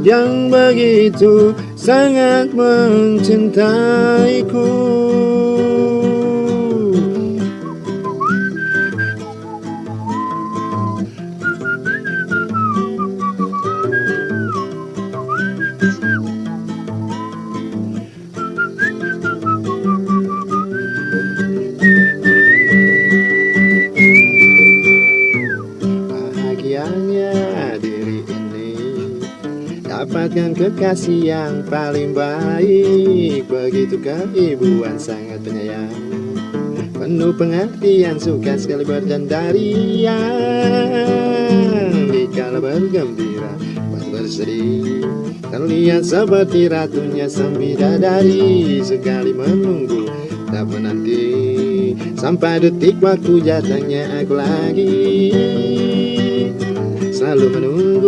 yang begitu sangat mencintaiku. Bahagianya diri Dapatkan kekasih yang paling baik. Begitu keibuan sangat penyayang. Penuh pengertian suka sekali bercandarian. Dikala bergembira bersedih. Terlihat seperti ratunya sang bidadari Sekali menunggu tak menanti. Sampai detik waktu jatahnya aku lagi. Selalu menunggu